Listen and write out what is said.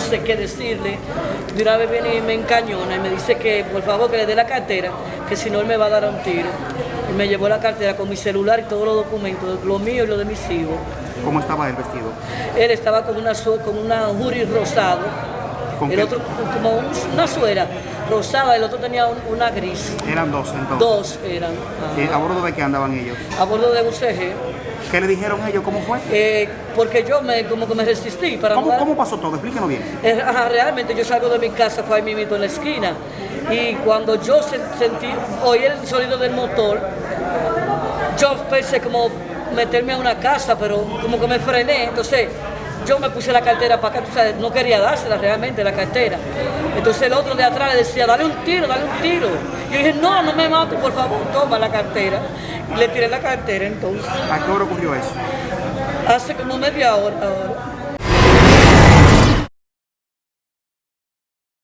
sé qué decirle. De una vez viene y me encañona y me dice que por favor que le dé la cartera, que si no él me va a dar un tiro. Y me llevó la cartera con mi celular y todos los documentos, lo mío y lo de mis hijos. ¿Cómo estaba el vestido? Él estaba con una, con una jury rosado, ¿Con el qué? otro como un- una suera rosada, el otro tenía un- una gris. Eran dos entonces. Dos eran. ¿A bordo de qué andaban ellos? A bordo de UCG. ¿Qué le dijeron ellos? ¿Cómo fue? Eh, porque yo me, como que me resistí para ¿Cómo, cómo pasó todo? Explíquenos bien. Eh, ajá, realmente yo salgo de mi casa, fue ahí mismo en la esquina. Y cuando yo se- sentí, oí el sonido del motor, yo pensé como meterme a una casa, pero como que me frené. Entonces yo me puse la cartera para acá, tú sabes, no quería dársela realmente la cartera. Entonces el otro de atrás le decía, dale un tiro, dale un tiro. Y yo dije, no, no me mates, por favor, toma la cartera. Y le tiré la cartera entonces. ¿A qué hora ocurrió eso? Hace como media hora ahora.